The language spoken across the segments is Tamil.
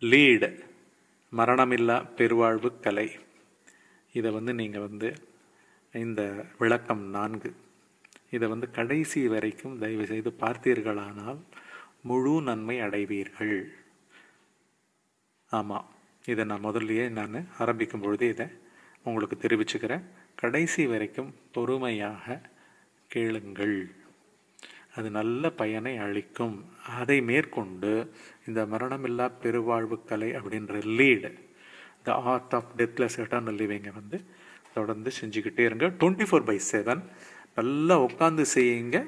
லீடு மரணமில்லா பெருவாழ்வு கலை. இதை வந்து நீங்கள் வந்து இந்த விளக்கம் நான்கு. இதை வந்து கடைசி வரைக்கும் தயவு செய்து பார்த்தீர்களானால் முழு நன்மை அடைவீர்கள். ஆமாம் இதை நான் முதல்லையே நான் ஆரம்பிக்கும் பொழுதே இதை உங்களுக்கு தெரிவிச்சுக்கிறேன். கடைசி வரைக்கும் பொறுமையாக கேளுங்கள். அது நல்ல பயனை அளிக்கும். அதை மேற்கொண்டு இந்த மரணமில்லா பெருவாழ்வு கலை அப்படின்ற lead the art of deathless eternal லிவிங்கை வந்து தொடர்ந்து செஞ்சுக்கிட்டே இருங்க. டுவெண்ட்டி ஃபோர் பை செவன் நல்லா உட்காந்து செய்யுங்க.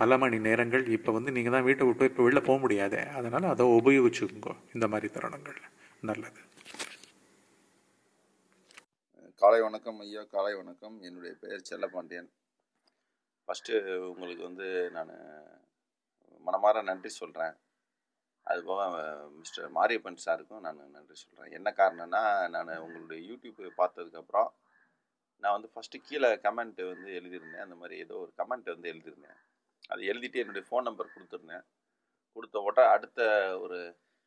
பல மணி நேரங்கள் இப்போ வந்து நீங்கள் தான் வீட்டை விட்டு இப்போ வெளில போக முடியாது. அதனால் அதை உபயோகிச்சுக்கோங்க இந்த மாதிரி தருணங்கள் நல்லது. காலை வணக்கம் ஐயா காலை வணக்கம். என்னுடைய பெயர் செல்லபாண்டியன் ஃபஸ்ட்டு உங்களுக்கு வந்து நான் மனமார நன்றி சொல்கிறேன் அதுபோக மிஸ்டர் மாரியப்பன் சாருக்கும் நான் நன்றி சொல்கிறேன் என்ன காரணம்னா நான் உங்களுடைய யூடியூப் பார்த்ததுக்கப்புறம் நான் வந்து ஃபஸ்ட்டு கீழே கமெண்ட் வந்து எழுதியிருந்தேன். அந்த மாதிரி ஏதோ ஒரு கமெண்ட் வந்து எழுதியிருந்தேன். அது எழுதிட்டு என்னுடைய ஃபோன் நம்பர் கொடுத்துருந்தேன். கொடுத்த உடனே அடுத்த ஒரு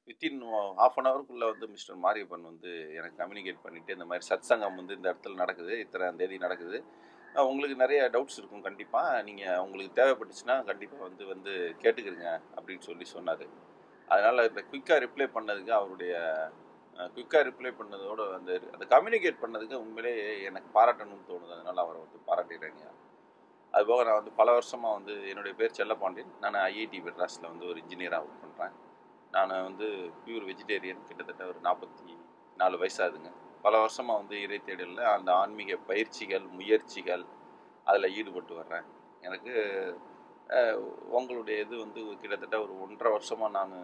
வித்தின் ஹாஃப் அன் ஹவருக்குள்ளே வந்து மிஸ்டர் மாரியப்பன் வந்து எனக்கு கம்யூனிகேட் பண்ணிவிட்டு இந்த மாதிரி சத் சங்கம் வந்து இந்த இடத்துல நடக்குது இத்தனை தேதி நடக்குது. உங்களுக்கு நிறைய டவுட்ஸ் இருக்கும். கண்டிப்பாக நீங்கள் உங்களுக்கு தேவைப்பட்டுச்சுன்னா கண்டிப்பாக வந்து வந்து கேட்டுக்கிறீங்க அப்படின்னு சொல்லி சொன்னார். அதனால் இந்த குயிக்காக ரிப்ளை பண்ணதுக்கு அவருடைய குயிக்காக ரிப்ளை பண்ணதோட வந்து அந்த கம்யூனிகேட் பண்ணதுக்கு உண்மையிலே எனக்கு பாராட்டணும்னு தோணுது. அதனால் அவரை வந்து பாராட்டிடுறேங்க அதுபோக நான் வந்து பல வருஷமாக வந்து என்னுடைய பேர் செல்லப்பாண்டியன். நான் ஐஐடி மெட்ராஸில் வந்து ஒரு இன்ஜினியராக ஒர்க் பண்ணுறேன் நான் வந்து பியூர் வெஜிடேரியன் கிட்டத்தட்ட ஒரு நாற்பத்தி நாலு வயசாகுதுங்க பல வருஷமாக வந்து இறை தேடலில் அந்த ஆன்மீக பயிற்சிகள் முயற்சிகள் அதில் ஈடுபட்டு வர்றேன். எனக்கு உங்களுடைய இது வந்து கிட்டத்தட்ட ஒரு ஒன்றரை வருஷமாக நான்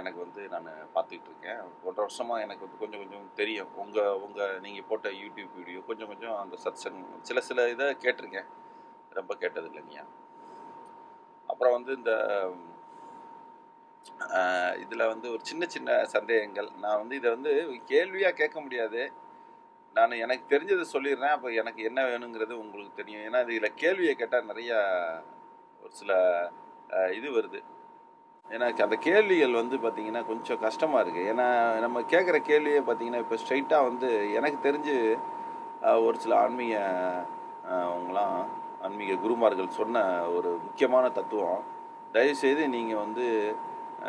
எனக்கு வந்து நான் பார்த்துக்கிட்டு இருக்கேன். ஒன்றரை வருஷமாக எனக்கு வந்து கொஞ்சம் கொஞ்சம் தெரியும். உங்கள் உங்கள் நீங்கள் போட்ட யூடியூப் வீடியோ கொஞ்சம் கொஞ்சம் அந்த சத்சங் சில சில இதை கேட்டிருக்கேன். ரொம்ப கேட்டது இல்லைங்க அப்புறம் வந்து இந்த இதில் வந்து ஒரு சின்ன சின்ன சந்தேகங்கள். நான் வந்து இதை வந்து கேள்வியாக கேட்க முடியாது. நான் எனக்கு தெரிஞ்சதை சொல்லிடுறேன். அப்போ எனக்கு என்ன வேணுங்கிறது உங்களுக்கு தெரியும். ஏன்னா இதில் கேள்வியை கேட்டால் நிறையா ஒரு சில இது வருது. எனக்கு அந்த கேள்விகள் வந்து பார்த்திங்கன்னா கொஞ்சம் கஷ்டமாக இருக்குது ஏன்னா நம்ம கேட்குற கேள்வியே பார்த்திங்கன்னா இப்போ ஸ்ட்ரைட்டாக வந்து எனக்கு தெரிஞ்சு ஒரு சில ஆன்மீக அவங்களாம் ஆன்மீக குருமார்கள் சொன்ன ஒரு முக்கியமான தத்துவம். தயவுசெய்து நீங்கள் வந்து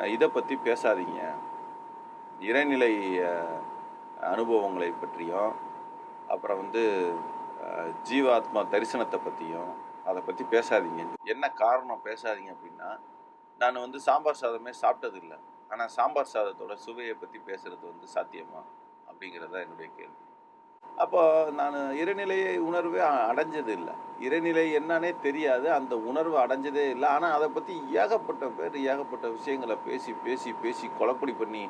இதை பற்றி பேசாதீங்க. இறைநிலை அனுபவங்களை பற்றியும் அப்புறம் வந்து ஜீவாத்மா தரிசனத்தை பற்றியும் அதை பற்றி பேசாதீங்க. என்ன காரணம் பேசாதீங்க அப்படின்னா நான் வந்து சாம்பார் சாதமே சாப்பிட்டது இல்லை ஆனால் சாம்பார் சாதத்தோட சுவையை பற்றி பேசுறது வந்து சாத்தியமா? அப்படிங்கிறது தான் என்னுடைய கேள்வி. அப்போ நான் இறைநிலையை உணர்வே அடைஞ்சது இல்லை. இறைநிலை என்னன்னே தெரியாது. அந்த உணர்வு அடைஞ்சதே இல்லை. ஆனால் அதை பற்றி ஏகப்பட்ட பேர் ஏகப்பட்ட விஷயங்களை பேசி பேசி பேசி கொலப்படி பண்ணி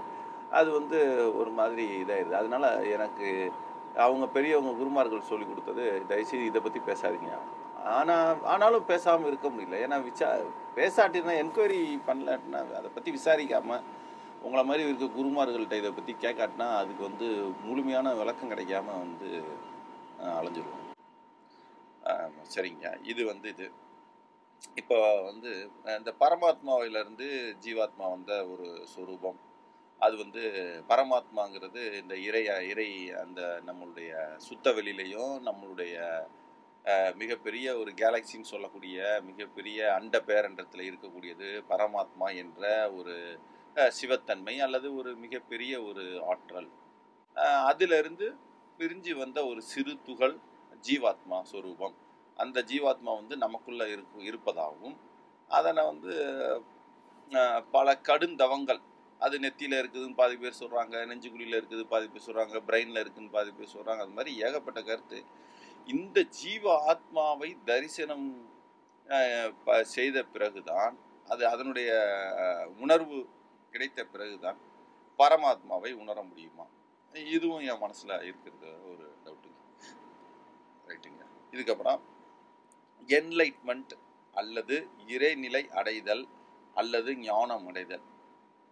அது வந்து ஒரு மாதிரி இதாகிடுது அதனால் எனக்கு அவங்க பெரியவங்க குருமார்கள் சொல்லி கொடுத்தது தயவுசெய்து இதை பற்றி பேசாதீங்க. ஆனால் ஆனாலும் பேசாமல் இருக்க முடியல. ஏன்னா விசா பேசாட்டினா என்கொயரி பண்ணலாட்டினா அதை பற்றி விசாரிக்காமல் உங்களை மாதிரி இருக்க குருமார்கள்ட்ட இதை பற்றி கேட்காட்டினா அதுக்கு வந்து முழுமையான விளக்கம் கிடைக்காம வந்து அஹ், அலைஞ்சிருவோம். சரிங்க. இது வந்து இது. இப்போ வந்து இந்த பரமாத்மாவிலிருந்து ஜீவாத்மா வந்த ஒரு சுரூபம். அது வந்து பரமாத்மாங்கிறது இந்த இறை இறை அந்த நம்மளுடைய சுத்த வெளியிலையும் நம்மளுடைய மிகப்பெரிய ஒரு கேலக்சின்னு சொல்லக்கூடிய மிகப்பெரிய அண்ட பேரண்டத்தில் இருக்கக்கூடியது பரமாத்மா என்ற ஒரு சிவத்தன்மை அல்லது ஒரு மிகப்பெரிய ஒரு ஆற்றல். அதிலிருந்து பிரிஞ்சு வந்த ஒரு சிறு துகள் ஜீவாத்மா சுரூபம். அந்த ஜீவாத்மா வந்து நமக்குள்ளே இருக்கு இருப்பதாகவும் அதனை வந்து பல கடுந்தவங்கள் அது நெத்தியில் இருக்குதுன்னு பாதி பேர் சொல்கிறாங்க நெஞ்சுக்குழியில் இருக்குது பாதி பேர் சொல்கிறாங்க பிரெயினில் இருக்குதுன்னு பாதி பேர் சொல்கிறாங்க அது மாதிரி ஏகப்பட்ட கருத்து. இந்த ஜீவ ஆத்மாவை தரிசனம் ப- செய்த பிறகுதான் அது அதனுடைய உணர்வு கிடைத்த பிறகுதான் பரமாத்மாவை உணர முடியுமா? இதுவும் என் மனசில் இருக்கிறது ஒரு டவுட்டுங்க ரைட்டுங்க இதுக்கப்புறம் என்லைட்மெண்ட் அல்லது இறைநிலை அடைதல் அல்லது ஞானம் அடைதல்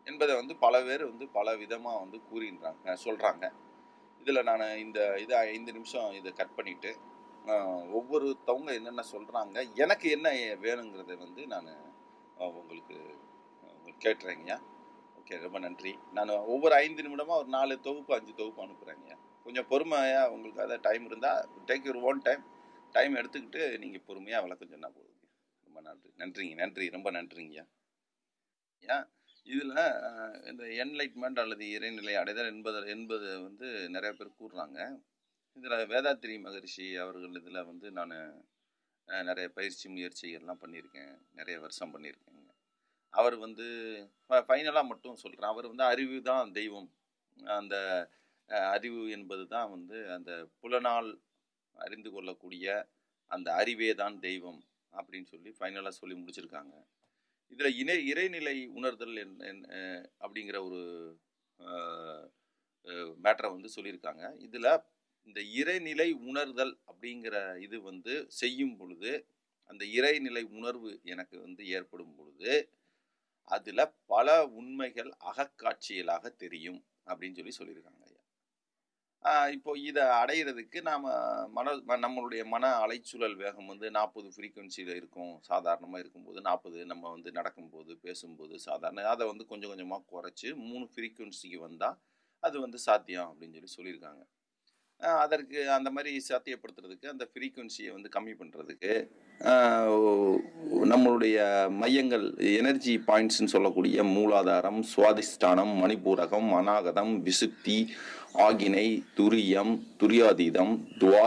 என்பதை வந்து பல பேர் வந்து பல விதமாக வந்து கூறுகின்றாங்க சொல்கிறாங்க இதில் நான் இந்த இதை ஐந்து நிமிஷம் இதை கட் பண்ணிவிட்டு ஒவ்வொருத்தவங்க என்னென்ன சொல்கிறாங்க எனக்கு என்ன வேணுங்கிறத வந்து நான் உங்களுக்கு உங்களுக்கு கேட்டுறேங்கய்யா. ஓகே ரொம்ப நன்றி. நான் ஒவ்வொரு ஐந்து நிமிடமாக ஒரு நாலு தொகுப்பு அஞ்சு தொகுப்பு அனுப்புகிறேங்க கொஞ்சம் பொறுமையாக உங்களுக்கு அதை டைம் இருந்தால் take your own time time எடுத்துக்கிட்டு நீங்கள் பொறுமையாக விளக்கம் சொன்னால் போதுங்க. ரொம்ப நன்றி. நன்றிங்க நன்றி. ரொம்ப நன்றிங்க. ஏன்? இதில் இந்த என்லைட்மெண்ட் அல்லது இறைநிலை அடைதல் என்பது என்பது வந்து நிறைய பேர் கூறுறாங்க. இதில் வேதாத்திரி மகரிஷி அவர்கள் இதில் வந்து நான் நிறைய பயிற்சி முயற்சிகள்லாம் பண்ணியிருக்கேன். நிறைய வருஷம் பண்ணியிருக்கேங்க. அவர் வந்து ஃபைனலாக மட்டும் சொல்கிறேன் அவர் வந்து அறிவு தான் தெய்வம். அந்த அறிவு என்பது தான் வந்து அந்த புலனால் அறிந்து கொள்ளக்கூடிய அந்த அறிவே தான் தெய்வம் அப்படின்னு சொல்லி ஃபைனலாக சொல்லி முடிச்சிருக்காங்க. இதில் இணை இறைநிலை உணர்தல் என் அப்படிங்கிற ஒரு மேட்டரை வந்து சொல்லியிருக்காங்க. இதில் இந்த இறைநிலை உணர்தல் அப்படிங்கிற இது வந்து செய்யும் பொழுது அந்த இறைநிலை உணர்வு எனக்கு வந்து ஏற்படும் பொழுது அதில் பல உண்மைகள் அகக்காட்சியலாக தெரியும் அப்படின்னு சொல்லி சொல்லியிருக்காங்க ஐயா. இப்போ இதை அடையிறதுக்கு நாம் மன நம்மளுடைய மன அலைச்சூழல் வேகம் வந்து நாற்பது ஃப்ரீக்குவென்சியில் இருக்கும். சாதாரணமாக இருக்கும்போது நாற்பது நம்ம வந்து நடக்கும்போது பேசும்போது சாதாரண அதை வந்து கொஞ்சம் கொஞ்சமாக குறைச்சி மூணு ஃப்ரீக்குவென்சிக்கு வந்தால் அது வந்து சாத்தியம் அப்படின்னு சொல்லி சொல்லியிருக்காங்க. அதற்கு அந்த மாதிரி சாத்தியப்படுத்துறதுக்கு அந்த ஃப்ரீக்குவென்சியை வந்து கம்மி பண்ணுறதுக்கு நம்மளுடைய மையங்கள் எனர்ஜி பாயிண்ட்ஸ்னு சொல்லக்கூடிய மூலாதாரம் சுவாதிஷ்டானம் மணிபூரகம் அநாகதம் விசுக்தி ஆகினை துரியம் துரியாதீதம் துவா